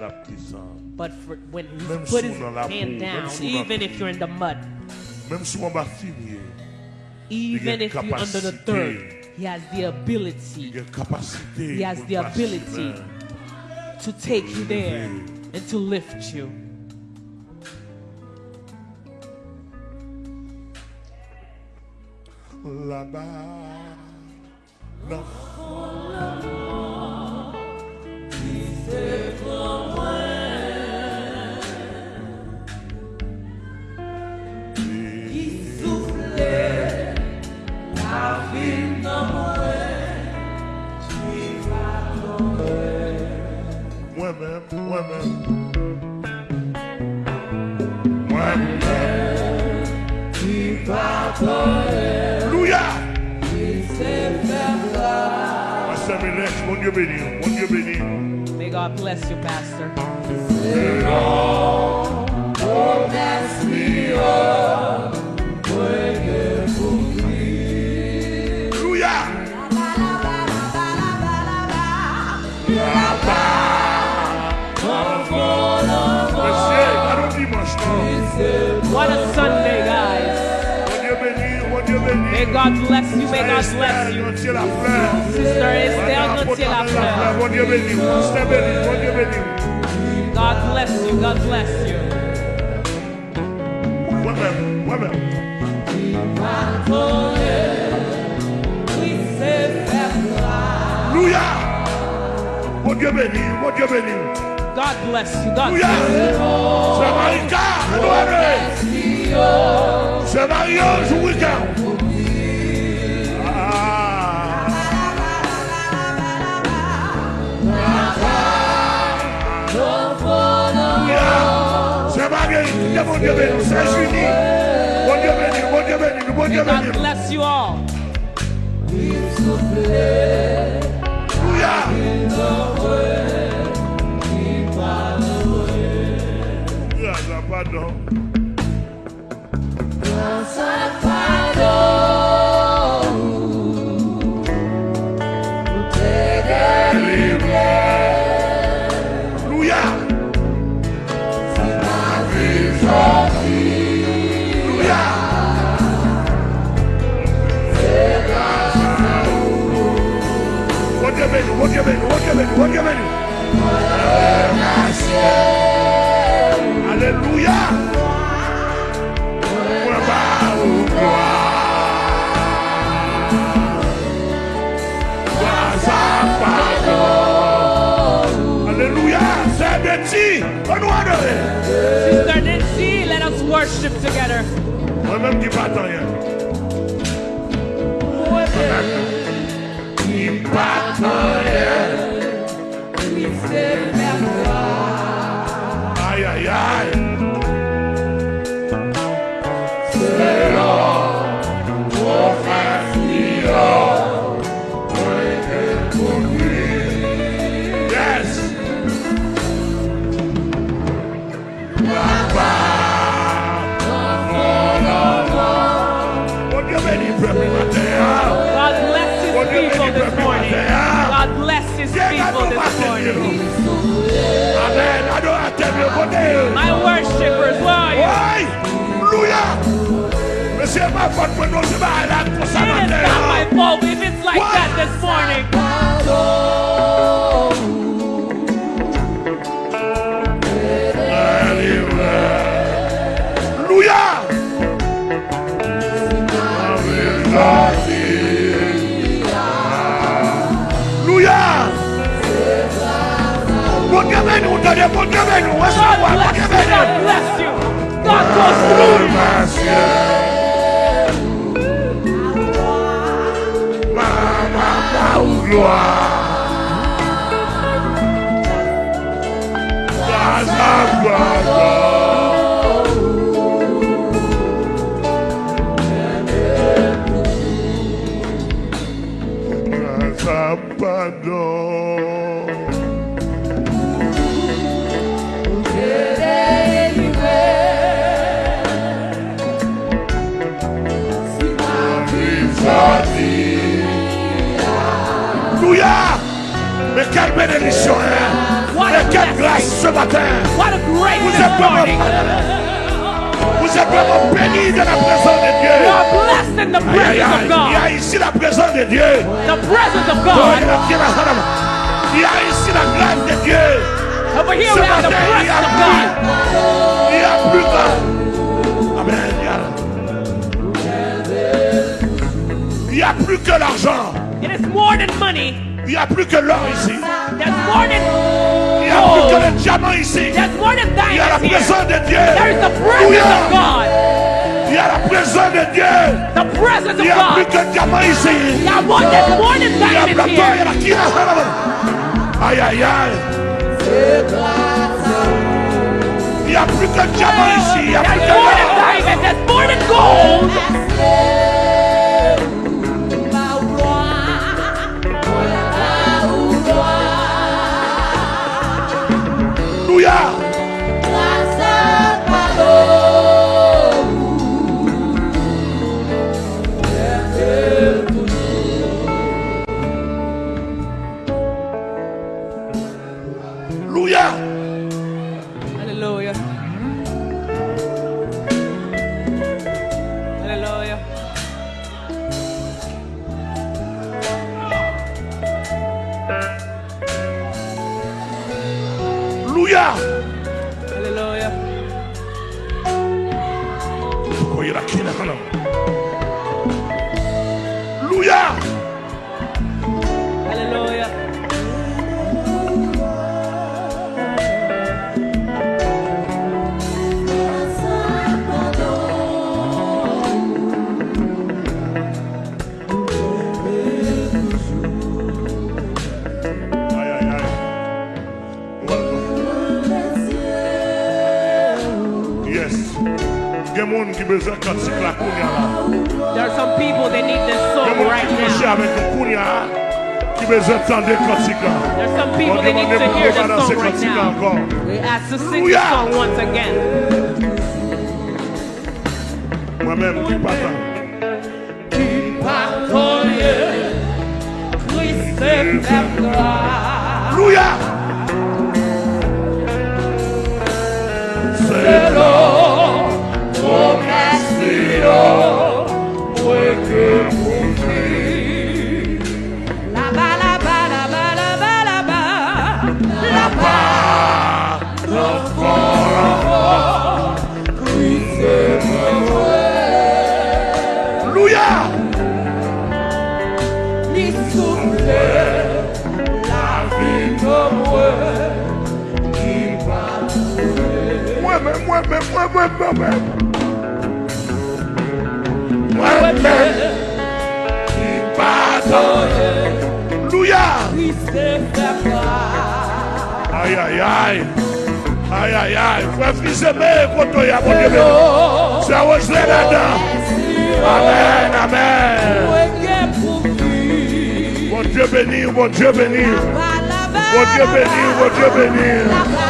la petit sang. But for when he Même put his hand down, si on a even if you're in the mud, Même si on va finir, even if you're under the third, he has the ability y a capacité. He has the ability. to take you there and to lift you. Là-bas, là Moi-même, moi-même. Moi-même. Alléluia. Mon Dieu béni, mon Dieu béni. May God bless you, Pastor. God bless you. May God bless you. Sister Estelle Madame Gauthier Lafleur. Mon Dieu béni, Pasteur béni, mon Dieu béni. God bless you. God bless you. Moi-même. Alléluia. Mon Dieu béni, mon Dieu béni. God bless you. God bless you. C'est Marika, Edouard. C'est Mario, je Dieu, mon Dieu béni, c'est Julie. Mon Dieu béni, mon Dieu béni, mon Dieu béni. bless you all. Pardon. Dieu béni, on va savoir, mon Dieu Bless you, God bless you. God goes through you. Grâce à pardon. Quelle bénédiction, quelle grâce ce matin. What a great Vous êtes vraiment, vous êtes vraiment bénis de la présence de Dieu. Il y a ici la présence de Dieu. The presence of Il y a ici la grâce de Dieu. Over here Ce we have the presence of plus, God. il y a plus que. Amen. Il y n'y a plus que l'argent. It is more than money. Il n'y a plus que l'or ici. There's more than Il n'y a plus que le diamant ici. there's more than Il y a la here. présence de Dieu. There is the presence of God. Il y a la présence de Dieu. The presence Il n'y of a plus God. que diamant ici. Il y a more, there's more than Il y a diamonds plateau, il y a here. la kira. Aïe, aïe, aïe. Il n'y a plus que diamant ici. Il n'y a plus There's que more Hallelujah. There are some people that need this Il y a song right now. avec le kounia qui ont besoin d'entendre cantique là. There's some people that need to hear the song right now. We ask to sing the song once again. Moi-même, Moi-même, moi-même, moi-même, moi-même. Moi-même. Qui pardonne. Alléluia. Aïe, aïe, aïe. Aïe, aïe, aïe. Frère Fils aimé, quand y a mon Dieu. C'est là-dedans. Amen, amen. Mon Dieu béni, mon Dieu béni. Mon Dieu béni, mon Dieu béni.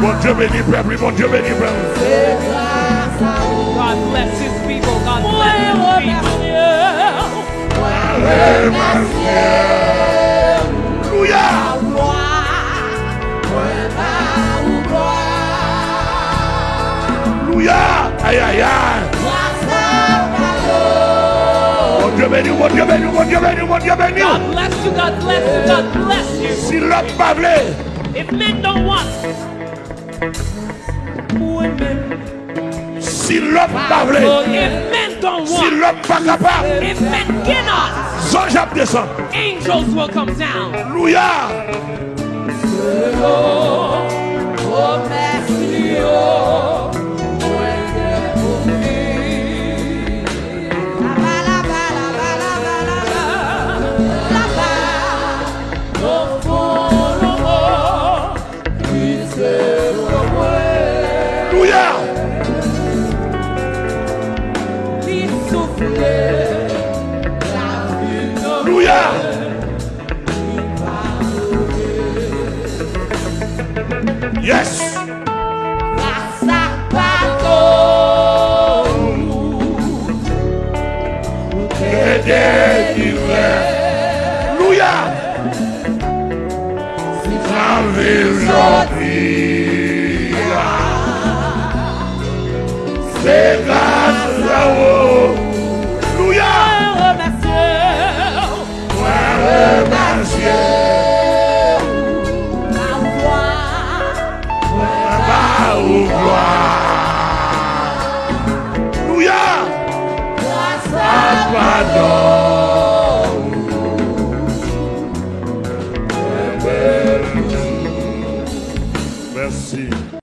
Mon Dieu béni, peuple, mon Dieu béni, peuple. God bless his people. God bless his people. Alléluia. Alléluia. Aïe, aïe, aïe. Béni, mon Dieu béni, mon Dieu béni, mon Dieu. God bless you. God bless you. God bless you. Si l'homme pas If men don't want, si l'homme pas voulu, if men don't si want, l'homme pas capable, if men cannot, Jacques descend. angels will come down. Alléluia. Alléluia. Et